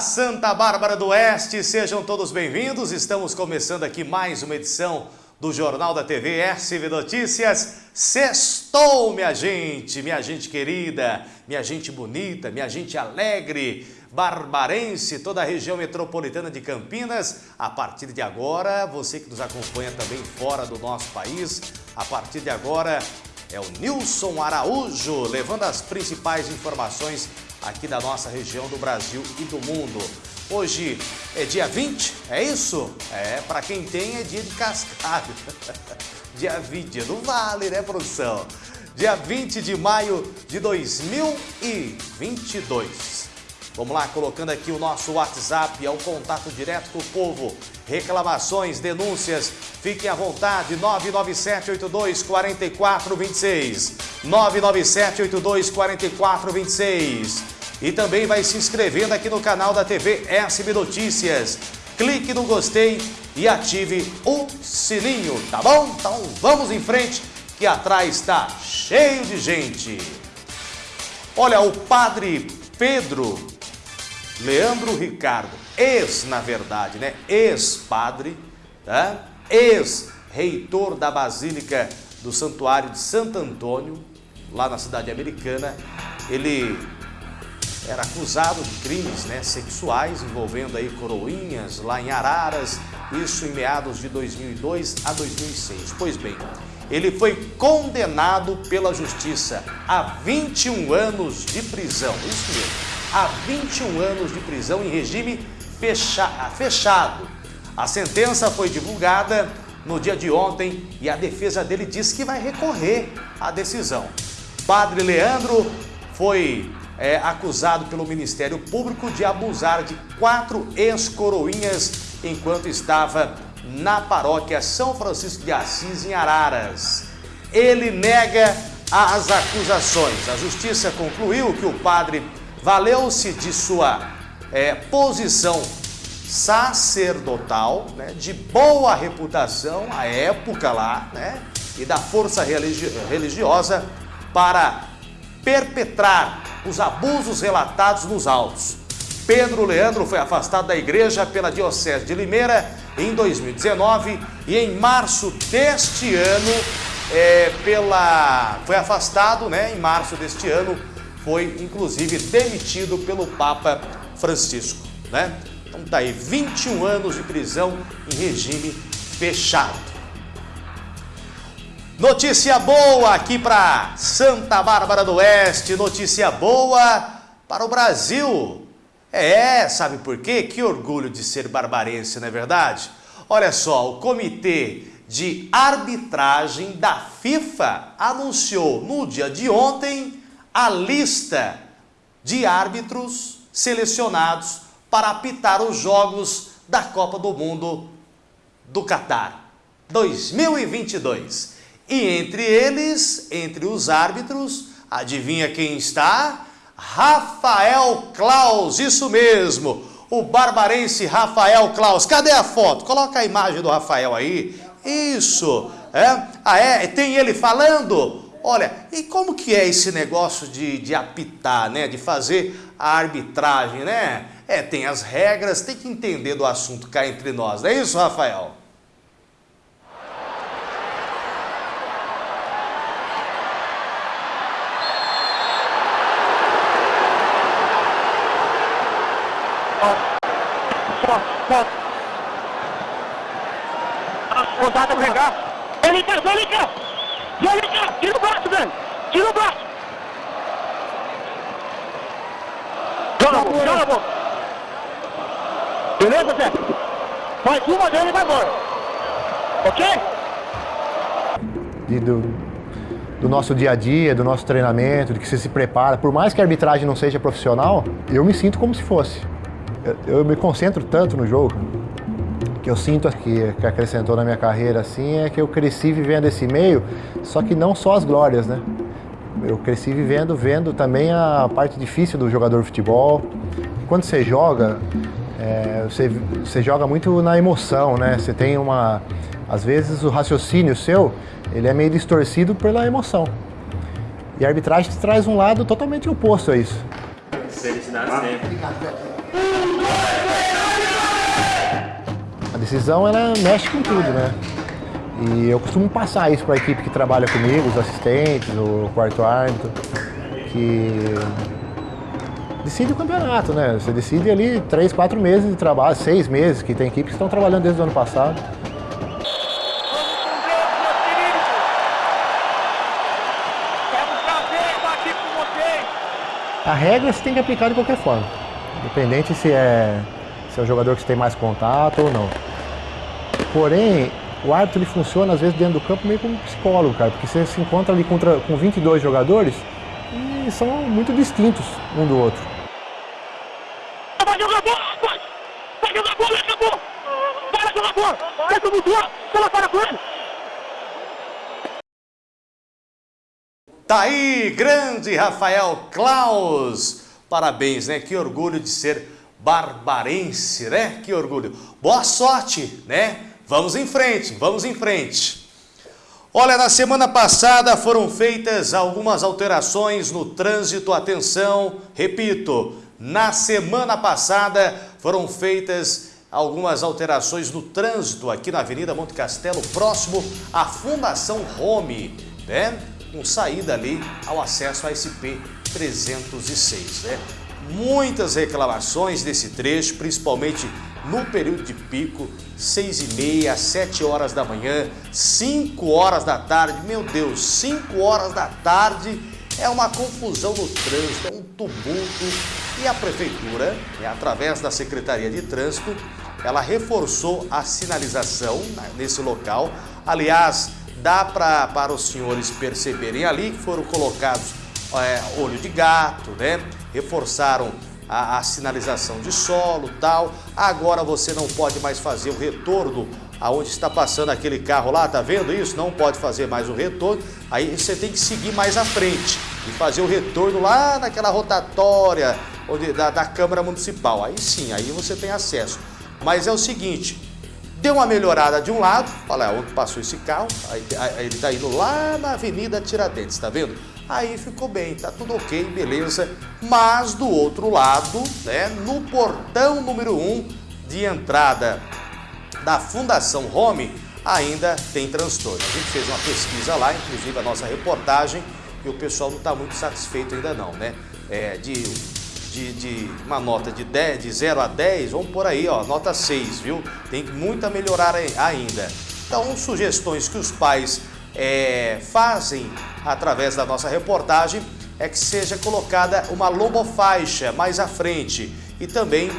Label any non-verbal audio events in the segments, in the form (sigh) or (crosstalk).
Santa Bárbara do Oeste, sejam todos bem-vindos. Estamos começando aqui mais uma edição do Jornal da TV SV Notícias. Sextou, minha gente, minha gente querida, minha gente bonita, minha gente alegre, barbarense, toda a região metropolitana de Campinas. A partir de agora, você que nos acompanha também fora do nosso país, a partir de agora é o Nilson Araújo levando as principais informações aqui da nossa região do Brasil e do mundo. Hoje é dia 20, é isso? É, para quem tem é dia de cascalho. (laughs) dia 20, dia do vale, né, produção? Dia 20 de maio de 2022. Vamos lá, colocando aqui o nosso WhatsApp, é o contato direto com o povo. Reclamações, denúncias, fiquem à vontade, 997824426. 997824426. E também vai se inscrevendo aqui no canal da TV SB Notícias. Clique no gostei e ative o sininho, tá bom? Então vamos em frente, que atrás está cheio de gente. Olha, o padre Pedro Leandro Ricardo, ex, na verdade, né? Ex-padre, tá? ex-reitor da Basílica do Santuário de Santo Antônio, lá na cidade americana. Ele era acusado de crimes né, sexuais envolvendo aí coroinhas lá em Araras, isso em meados de 2002 a 2006. Pois bem, ele foi condenado pela justiça a 21 anos de prisão, isso mesmo, a 21 anos de prisão em regime fecha fechado. A sentença foi divulgada no dia de ontem e a defesa dele diz que vai recorrer à decisão. Padre Leandro foi é, acusado pelo Ministério Público de abusar de quatro ex-coroinhas enquanto estava na paróquia São Francisco de Assis, em Araras. Ele nega as acusações. A justiça concluiu que o padre valeu-se de sua é, posição sacerdotal, né, de boa reputação à época lá, né, e da força religi religiosa para perpetrar os abusos relatados nos autos. Pedro Leandro foi afastado da igreja pela Diocese de Limeira em 2019 e em março deste ano é, pela, foi afastado, né, em março deste ano, foi inclusive demitido pelo Papa Francisco. Né? Então tá aí, 21 anos de prisão em regime fechado. Notícia boa aqui para Santa Bárbara do Oeste, notícia boa para o Brasil. É, sabe por quê? Que orgulho de ser barbarense, não é verdade? Olha só, o Comitê de Arbitragem da FIFA anunciou no dia de ontem a lista de árbitros selecionados para apitar os jogos da Copa do Mundo do Catar 2022. E entre eles, entre os árbitros, adivinha quem está? Rafael Klaus, isso mesmo, o barbarense Rafael Klaus. Cadê a foto? Coloca a imagem do Rafael aí. Isso, é? Ah, é? Tem ele falando? Olha, e como que é esse negócio de, de apitar, né? De fazer a arbitragem, né? É, tem as regras, tem que entender do assunto cá entre nós, não é isso, Rafael? Foto. Rodada pegar. Cá. Vem cá, tira o braço, velho. Tira o braço. Joga a boca, joga a. Beleza, Zé? Faz uma dele e vai embora. Ok? E do, do nosso dia a dia, do nosso treinamento, de que você se prepara. Por mais que a arbitragem não seja profissional, eu me sinto como se fosse eu, eu me concentro tanto no jogo que eu sinto que, que acrescentou na minha carreira assim é que eu cresci vivendo esse meio, só que não só as glórias, né? Eu cresci vivendo, vendo também a parte difícil do jogador de futebol. Quando você joga, é, você, você joga muito na emoção, né? Você tem uma... Às vezes o raciocínio seu, ele é meio distorcido pela emoção. E a arbitragem te traz um lado totalmente oposto a isso. Felicidade sempre. A decisão, ela mexe com tudo, né? E eu costumo passar isso para a equipe que trabalha comigo, os assistentes, o quarto árbitro, que decide o campeonato, né? Você decide ali três, quatro meses de trabalho, seis meses, que tem equipes que estão trabalhando desde o ano passado. A regra você tem que aplicar de qualquer forma, independente se é, se é o jogador que você tem mais contato ou não. Porém, o árbitro ele funciona às vezes dentro do campo meio como um psicólogo, cara, porque você se encontra ali contra, com 22 jogadores e são muito distintos um do outro. Vai jogar bola, vai! Vai jogar bola, acabou! Vai jogar bola! Vai jogar bola! Bola para com ele! Tá aí, grande Rafael Klaus. Parabéns, né? Que orgulho de ser barbarense, né? Que orgulho. Boa sorte, né? Vamos em frente, vamos em frente. Olha, na semana passada foram feitas algumas alterações no trânsito. Atenção, repito, na semana passada foram feitas algumas alterações no trânsito aqui na Avenida Monte Castelo, próximo à Fundação Home, né? Com saída ali ao acesso à SP 306, né? Muitas reclamações desse trecho, principalmente no período de pico, 6 e meia, 7 horas da manhã, 5 horas da tarde. Meu Deus, 5 horas da tarde é uma confusão no trânsito, é um tumulto. E a prefeitura, né, através da Secretaria de Trânsito, ela reforçou a sinalização né, nesse local. Aliás, dá pra, para os senhores perceberem ali que foram colocados é, olho de gato, né? Reforçaram a, a, sinalização de solo tal. Agora você não pode mais fazer o retorno aonde está passando aquele carro lá, tá vendo isso? Não pode fazer mais o retorno. Aí você tem que seguir mais à frente e fazer o retorno lá naquela rotatória onde, da, da Câmara Municipal. Aí sim, aí você tem acesso. Mas é o seguinte, deu uma melhorada de um lado, olha onde passou esse carro, aí, aí ele está indo lá na Avenida Tiradentes, tá vendo? Aí ficou bem, tá tudo ok, beleza. Mas do outro lado, né, no portão número 1 um de entrada da Fundação Home, ainda tem transtorno. A gente fez uma pesquisa lá, inclusive a nossa reportagem, e o pessoal não está muito satisfeito ainda não, né? É, de, de, de, uma nota de, 10, de 0 a 10, vamos por aí, ó, nota 6, viu? Tem muito a melhorar ainda. Então, sugestões que os pais é, fazem através da nossa reportagem é que seja colocada uma lomofaixa mais à frente e também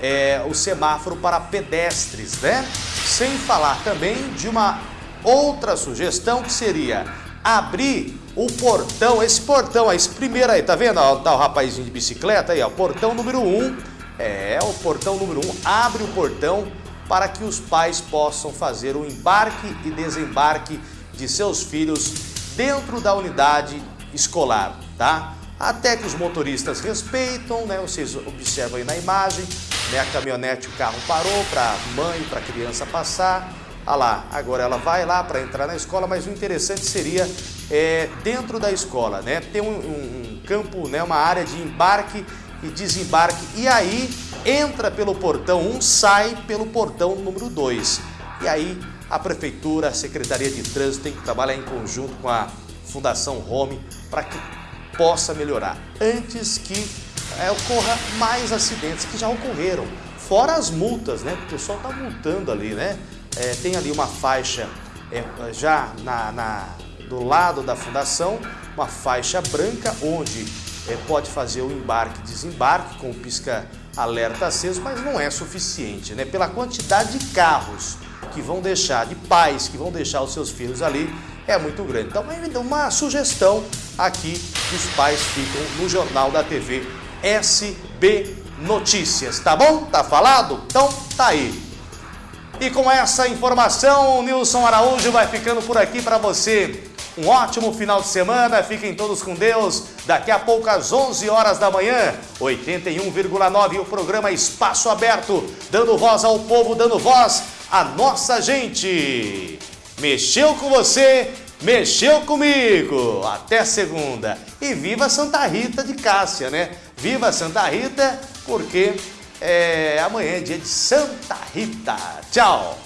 é, o semáforo para pedestres, né? Sem falar também de uma outra sugestão que seria abrir o portão, esse portão, esse primeiro aí, tá vendo? Ó, tá o rapazinho de bicicleta aí, ó, portão número 1, um, é, o portão número 1, um, abre o portão para que os pais possam fazer o embarque e desembarque de seus filhos dentro da unidade escolar, tá? Até que os motoristas respeitam, né? Vocês observam aí na imagem, né? A caminhonete, o carro parou para mãe, para criança passar. Ah lá, agora ela vai lá para entrar na escola, mas o interessante seria é, dentro da escola, né? Ter um, um, um campo, né? Uma área de embarque e desembarque. E aí entra pelo portão 1, sai pelo portão número 2. E aí a Prefeitura, a Secretaria de Trânsito tem que trabalhar em conjunto com a Fundação Home para que possa melhorar, antes que é, ocorra mais acidentes que já ocorreram. Fora as multas, né? O pessoal está multando ali, né? É, tem ali uma faixa é, já na, na, do lado da fundação, uma faixa branca onde é, pode fazer o embarque e desembarque com o pisca-alerta aceso, mas não é suficiente, né? Pela quantidade de carros que vão deixar, de pais que vão deixar os seus filhos ali, é muito grande. Então, uma sugestão aqui que os pais ficam no Jornal da TV SB Notícias, tá bom? Tá falado? Então, tá aí. E com essa informação, o Nilson Araújo vai ficando por aqui para você. Um ótimo final de semana, fiquem todos com Deus. Daqui a pouco, às 11 horas da manhã, 81,9, o programa Espaço Aberto, dando voz ao povo, dando voz a nossa gente. Mexeu com você, mexeu comigo. Até segunda. E viva Santa Rita de Cássia, né? Viva Santa Rita, porque é, amanhã é dia de Santa Rita. Tchau!